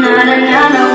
na na na na.